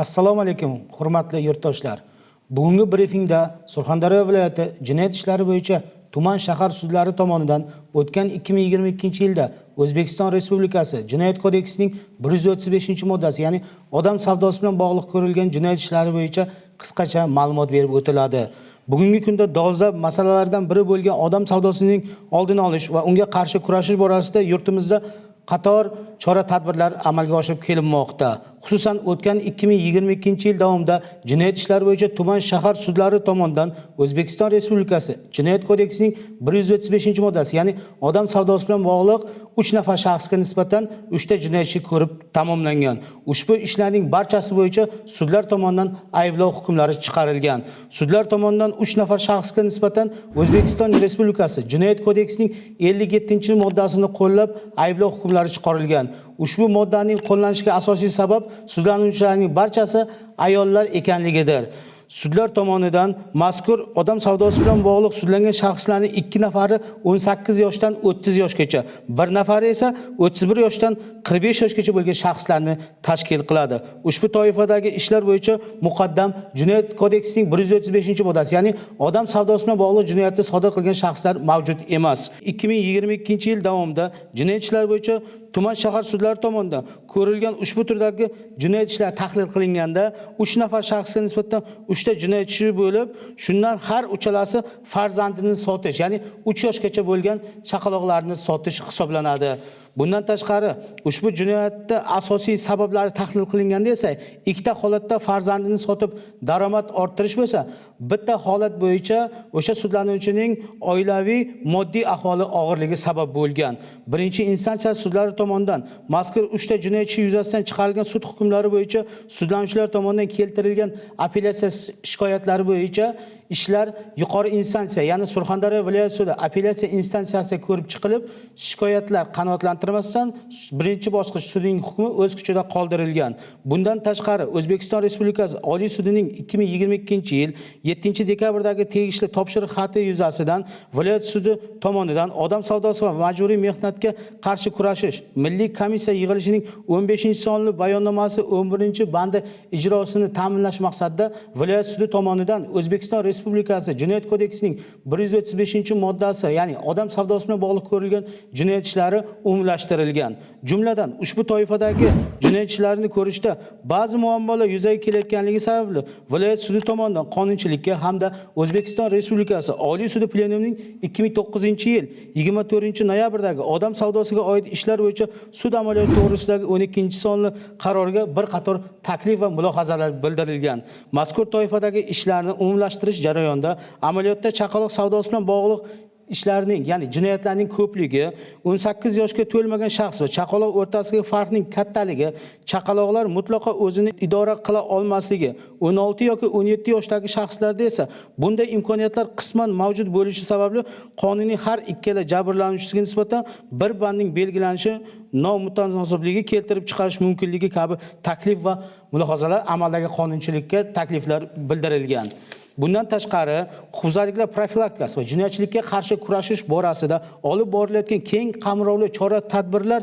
assalomu alaykum hurmatli yurtdoshlar. Bugungi brifingda surxondaryo viloyati jinoyat ishlari bo'yicha tuman shahar sudlari tomonidan o'tgan 2022 yilda o'zbekiston respublikasi jinoyat kodeksining 135 moddasi ya'ni odam savdosi bilan bog'liq ko'rilgan jinoyat ishlari bo'yicha qisqacha ma'lumot berib o'tiladi. Bugungi kunda dolzarb masalalardan biri bo'lgan odam savdosining oldini olish va unga qarshi kurashish borasida yurtimizda qator chora tadbirlar amalga oshirib kelinmoqda. Xususan o'tgan 2022 yil davomida jinoyat ishlari bo'yicha tuman shahar sudlari tomonidan o'zbekiston respublikasi jinoyat kodeksining 135 moddasi ya'ni odam savdosi bilan bog'liq 3 nafar shaxsga nisbatan 3 ta jinoyat ishi ko'rib tamomlangan. Ushbu ishlarning barchasi bo'yicha sudlar tomonidan ayblov hukmlari chiqarilgan. Sudlar tomonidan 3 nafar shaxsga nisbatan o'zbekiston respublikasi jinoyat kodeksining 57 moddasini qo'llab ayblov hukmlari chiqarilgan. Ushbu moddaning qo'llanishiga asosiy sabab sudlanuvchilarning barchasi ayollar ekanligidir. Sudlar tomonidan mazkur odam savdosi bilan bog'liq sudlangan shaxslarning ikki nafari 18 yoshdan 30 yoshgacha bir nafari esa 31 yoshdan 45 yoshgacha bo'lgan shaxslarni tashkil qiladi. Ushbu toifadagi ishlar bo'yicha muqaddam jinoyat kodeksining 135 moddasi ya'ni odam savdosi bilan bog'liq jinoyatni sodir qilgan shaxslar mavjud emas. 2022 yil davomida jinoyat ishlari bo'yicha tuman shahar sudlari tomonidan ko'rilgan ushbu turdagi jinoyat ishlari tahlil qilinganda 3 nafar shaxsga nisbatan 3 ta jinoyat ishi bo'lib shundan har uchalasi farzandini sotish ya'ni 3 yoshgacha bo'lgan chaqaloqlarni sotish hisoblanadi. Bundan tashqari ushbu jinoyatda asosiy sabablari tahlil qilinganda esa ikkita holatda farzandini sotib daromad orttirish bo'lsa bitta holat bo'yicha o'sha sudlanuvchining oilaviy moddiy ahvoli og'irligi sabab bo'lgan. Birinchi instansiya sudlari tomonidan mazkur 3 ta jinoyatchi yuzasidan chiqarilgan sud hukmlari bo'yicha sudlanuvchilar tomonidan keltirilgan apellyatsiya shikoyatlari bo'yicha ishlar yuqori instansiya ya'ni surxondaryo viloyat sudi apellyatsiya instansiyasi ko'rib chiqilib shikoyatlar qanoatlantirmasdan birinchi bosqich sudining hukmi o'z kuchida qoldirilgan. Bundan tashqari o'zbekiston respublikasi oliy sudining 2022 yil 7 dekabrdagi tegishli topshiriq xati yuzasidan viloyat sudi tomonidan odam savdosi va majburiy mehnatga qarshi kurashish milliy komissiya yig'ilishining 15 sonli bayonnomasi 11 bandi ijrosini ta'minlash maqsadida viloyat sudi tomonidan o'zbekiston respublikasi jinoyat kodeksining 135 moddasi ya'ni odam savdosi bilan bog'liq ko'rilgan jinoyat ishlari umumlashtirilgan. Jumladan ushbu toifadagi jinoyat ishlarini ko'rishda ba'zi muammolar yuzaga kelayotganligi sababli viloyat sudi tomonidan qonunchilikka hamda o'zbekiston respublikasi oliy sudi plenumining 2009 yil 24 noyabrdagi odam savdosiga oid ishlar bo'yicha sud amaliyoti to'g'risidagi 12 sonli qarorga bir qator taklif va mulohazalar bildirilgan. Mazkur toifadagi ishlarni umumlashtirish jarayonida amaliyotda chaqaloq savdosi bilan bog'liq ishlarning ya'ni jinoyatlarning ko'pligi 18 yoshga to'lmagan shaxs va chaqaloq o'rtasidagi farqning kattaligi chaqaloqlar mutlaqo o'zini idora qila olmasligi 16 yoki 17 yoshdagi shaxslarda esa bunday imkoniyatlar qisman mavjud bo'lishi sababli qonuniy har ikkala jabrlanuvchisiga nisbatan bir bandning belgilanishi nomutanosibligi keltirib chiqarish mumkinligi kabi taklif va mulohazalar amaldagi qonunchilikka takliflar bildirilgan. Bundan tashqari huquqbuzarliklar profilaktikasi va jinoyatchilikka qarshi kurashish borasida olib borilayotgan keng qamrovli chora tadbirlar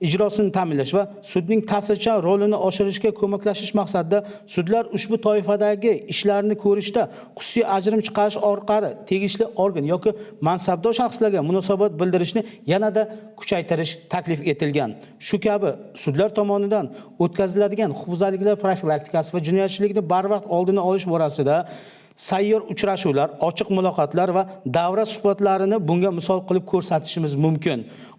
ijrosini ta'minlash va sudning ta'sirchan rolini oshirishga ko'maklashish maqsadida sudlar ushbu toifadagi ishlarni ko'rishda xususiy ajrim chiqarish orqali tegishli organ yoki mansabdor shaxslarga munosabat bildirishni yanada kuchaytirish taklif etilgan. Shu kabi sudlar tomonidan o'tkaziladigan huquqbuzarliklar profilaktikasi va jinoyatchilikni barvaqt oldini olish borasida sayyor uchrashuvlar ochiq muloqotlar va davra suhbatlarini bunga misol qilib ko'rsatishimiz mumkin.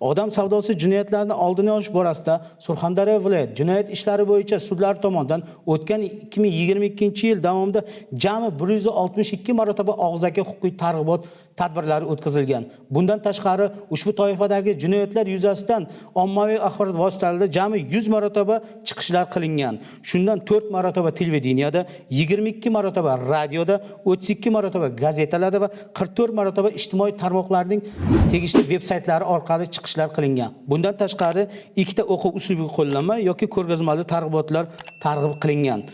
Odam savdosi jinoyatlarini oldini olish borasida surxondaryo viloyat jinoyat ishlari bo'yicha sudlar tomonidan o'tgan 2022 yil davomida jami 162 marotaba og'zaki huquqiy targ'ibot tadbirlari o'tkazilgan. Bundan tashqari ushbu toifadagi jinoyatlar yuzasidan ommaviy axborot vositalarida jami 100 marotaba chiqishlar qilingan. Shundan 4 marotaba televideniyada 22 marotaba radioda 32 marotaba gazetalarda va 44 marotaba ijtimoiy tarmoqlarning tegishli veb-saytlari orqali chiqishlar qilingan. Bundan tashqari ikkita o'quv uslubiy qo'llanma yoki ko'rgazmali targ'ibotlar targ'ib qilingan.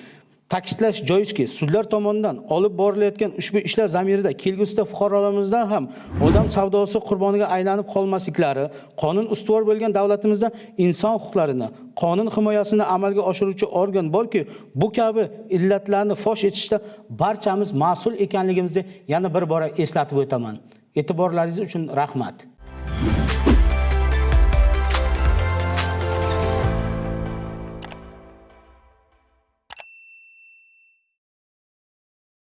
Ta'kidlash joizki, sudlar tomonidan olib borilayotgan ushbu ishlar zamirida kelgusida fuqarolarimizdan ham odam savdosi qurboniga aylanib qolmasliklari, qonun ustuvor bo'lgan davlatimizda inson huquqlarini, qonun himoyasini amalga oshiruvchi organ borki, bu kabi illatlarni fosh etishda barchamiz mas'ul ekanligimizni yana bir bora eslatib o'taman. E'tiborlaringiz uchun rahmat.